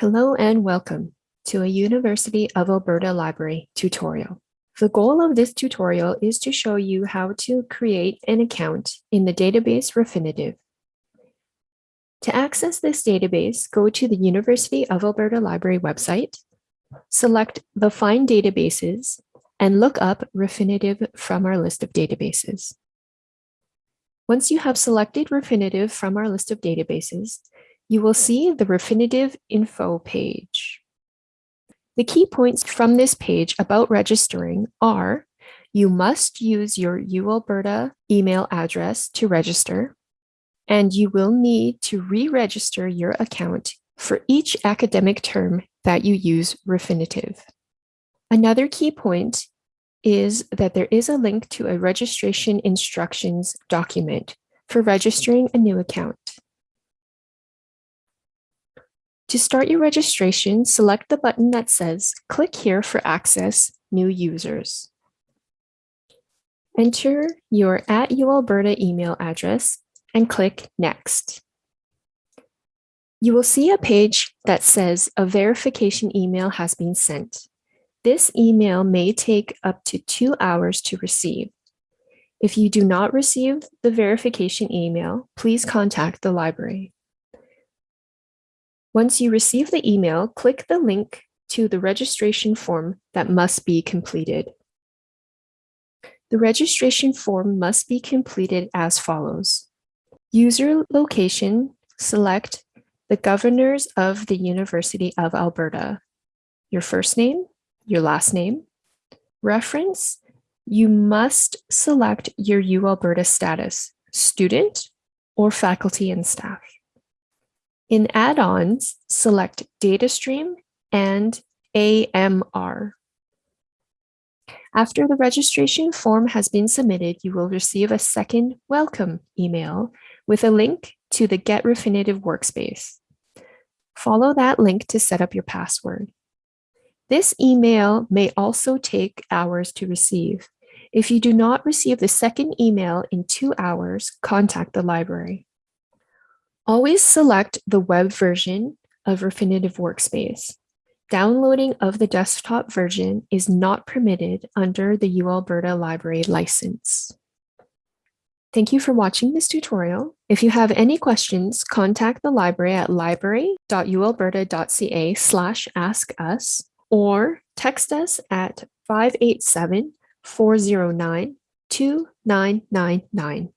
Hello and welcome to a University of Alberta Library tutorial. The goal of this tutorial is to show you how to create an account in the database Refinitiv. To access this database, go to the University of Alberta Library website, select the Find Databases, and look up Refinitiv from our list of databases. Once you have selected Refinitiv from our list of databases, you will see the Refinitiv info page. The key points from this page about registering are you must use your UAlberta email address to register, and you will need to re-register your account for each academic term that you use Refinitiv. Another key point is that there is a link to a registration instructions document for registering a new account. To start your registration, select the button that says click here for access new users. Enter your at UAlberta email address and click next. You will see a page that says a verification email has been sent. This email may take up to two hours to receive. If you do not receive the verification email, please contact the library. Once you receive the email, click the link to the registration form that must be completed. The registration form must be completed as follows. User location, select the governors of the University of Alberta. Your first name, your last name. Reference, you must select your UAlberta status, student or faculty and staff. In add-ons, select DataStream and AMR. After the registration form has been submitted, you will receive a second welcome email with a link to the Get Refinitiv workspace. Follow that link to set up your password. This email may also take hours to receive. If you do not receive the second email in two hours, contact the library. Always select the web version of Refinitiv Workspace. Downloading of the desktop version is not permitted under the UAlberta Library license. Thank you for watching this tutorial. If you have any questions, contact the library at library.ualberta.ca slash ask us or text us at 587 409 2999.